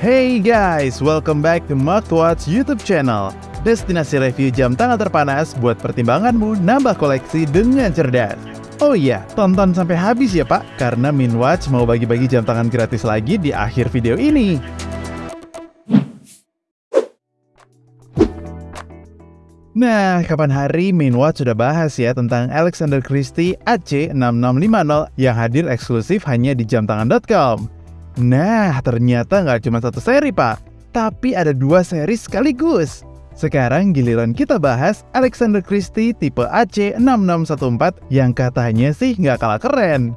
Hey guys, welcome back to Watch YouTube channel. Destinasi review jam tangan terpanas buat pertimbanganmu nambah koleksi dengan cerdas. Oh iya, tonton sampai habis ya pak, karena Minwatch mau bagi-bagi jam tangan gratis lagi di akhir video ini. Nah, kapan hari Minwatch sudah bahas ya tentang Alexander Christie AC6650 yang hadir eksklusif hanya di jamtangan.com. Nah, ternyata nggak cuma satu seri, Pak. Tapi ada dua seri sekaligus. Sekarang giliran kita bahas Alexander Christie tipe AC6614 yang katanya sih nggak kalah keren.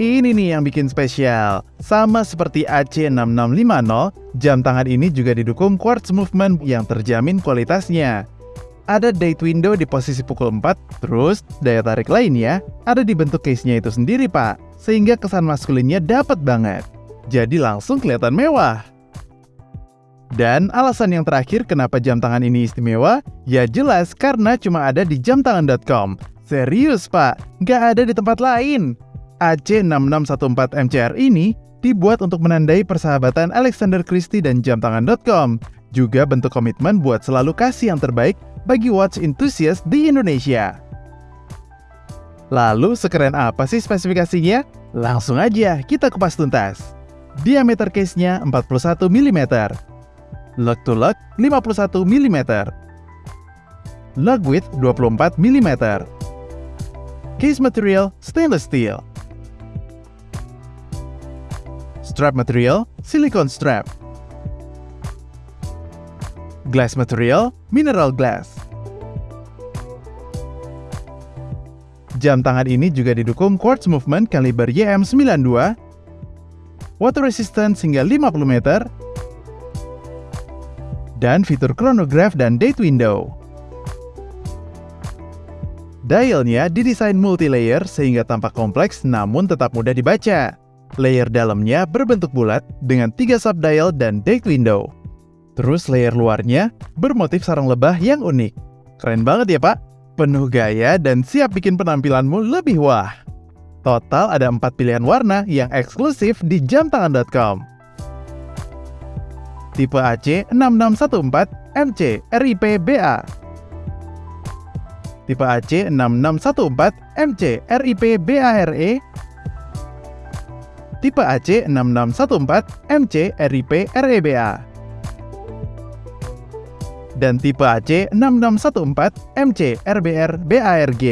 Ini nih yang bikin spesial. Sama seperti AC6650, jam tangan ini juga didukung quartz movement yang terjamin kualitasnya. Ada date window di posisi pukul 4, terus daya tarik lainnya ada di bentuk case-nya itu sendiri, Pak sehingga kesan maskulinnya dapat banget. Jadi langsung kelihatan mewah. Dan alasan yang terakhir kenapa jam tangan ini istimewa? Ya jelas karena cuma ada di jamtangan.com. Serius pak, nggak ada di tempat lain. AC6614 MCR ini dibuat untuk menandai persahabatan Alexander Christie dan jamtangan.com. Juga bentuk komitmen buat selalu kasih yang terbaik bagi watch enthusiast di Indonesia. Lalu sekeren apa sih spesifikasinya? Langsung aja kita kupas tuntas. Diameter case-nya 41 mm. Lug to lug 51 mm. Lug width 24 mm. Case material stainless steel. Strap material silicone strap. Glass material mineral glass. Jam tangan ini juga didukung quartz movement kaliber YM92, water resistance hingga 50 meter, dan fitur chronograph dan date window. Dialnya didesain multi-layer sehingga tampak kompleks namun tetap mudah dibaca. Layer dalamnya berbentuk bulat dengan tiga sub-dial dan date window. Terus layer luarnya bermotif sarang lebah yang unik. Keren banget ya pak? penuh gaya dan siap bikin penampilanmu lebih wah. Total ada 4 pilihan warna yang eksklusif di jamtangan.com. Tipe AC 6614 MC RIP BA Tipe AC 6614 MC RIP BARE Tipe AC 6614 MC RIP REBA dan tipe AC 6614 MC RBR BARG.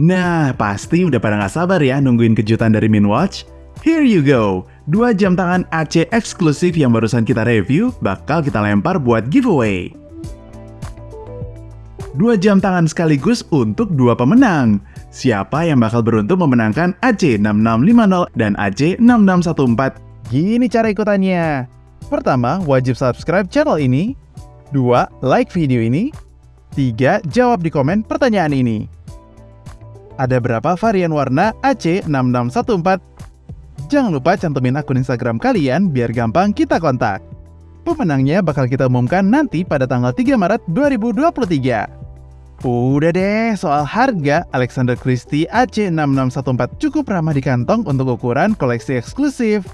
Nah, pasti udah pada nggak sabar ya nungguin kejutan dari Minwatch? Here you go! Dua jam tangan AC eksklusif yang barusan kita review bakal kita lempar buat giveaway. Dua jam tangan sekaligus untuk dua pemenang. Siapa yang bakal beruntung memenangkan AC6650 dan AC6614? Gini cara ikutannya. Pertama, wajib subscribe channel ini. Dua, like video ini. Tiga, jawab di komen pertanyaan ini. Ada berapa varian warna AC6614? Jangan lupa cantumin akun Instagram kalian biar gampang kita kontak. Pemenangnya bakal kita umumkan nanti pada tanggal 3 Maret 2023. Udah deh, soal harga Alexander Christie AC6614 cukup ramah di kantong untuk ukuran koleksi eksklusif.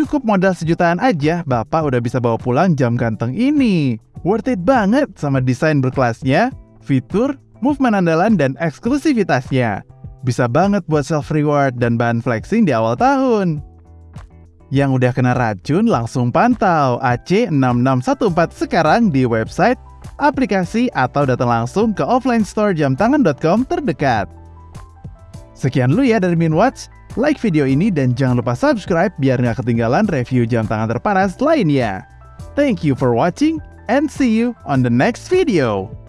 Cukup modal sejutaan aja, Bapak udah bisa bawa pulang jam ganteng ini. Worth it banget sama desain berkelasnya, fitur, movement andalan, dan eksklusivitasnya. Bisa banget buat self-reward dan bahan flexing di awal tahun. Yang udah kena racun langsung pantau AC6614 sekarang di website, aplikasi, atau datang langsung ke offline store jamtangan.com terdekat. Sekian dulu ya dari Minwatch. Like video ini dan jangan lupa subscribe biar nggak ketinggalan review jam tangan terpanas lainnya. Thank you for watching and see you on the next video.